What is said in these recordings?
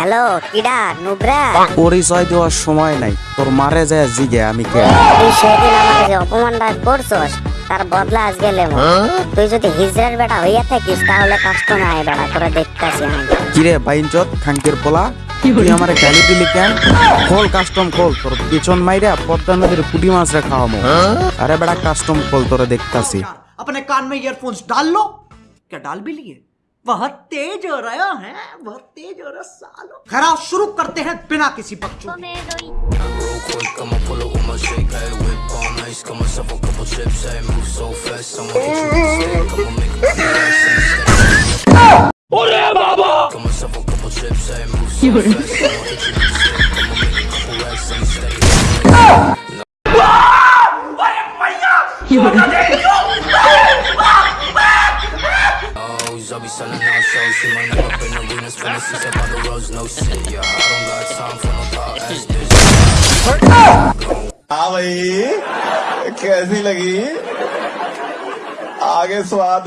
Hello কিডা নুবরা পরিচয় দেওয়ার সময় নাই তোর মারে যায় জিগে আমি কে তুই সেদিন আমাকে যে অপমানটা করছস তার বদলা আজ গেলে তুই যদি হিজরার বেটা হইয়া থাকিস তাহলে কাস্টমে আয় বেটা তোরা দেখতাছি আমি কিরে বাইনচত খাঙ্কের পোলা তুই আমারে গালি দিলি কেন খোল কাস্টম খোল তোর পিছন মাইরা পদ্মা নদীর পুটি মাছ রে খাওয়ামো আরে বেটা কাস্টম খোল তোরে দেখতাছি अपने कान में ईयरफोन्स डाल लो क्या डाल भी लिए बहुत तेज हो रहा है बहुत तेज हो रहा सालो खराब शुरू करते हैं बिना किसी पक्ष बाबा the roads, no shit. Yeah, I don't got time for no thought ass bitch. हाँ भाई कैसी लगी आगे स्वाद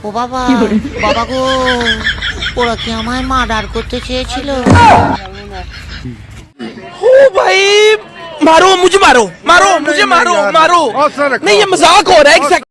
ও বাবা বাবা গো ওরা কি আমায় মার্ডার করতে চেয়েছিল भाई मारो मुझे मारो मारो मुझे मारो मारो नहीं ये मजाक हो रहा है एक सेकंड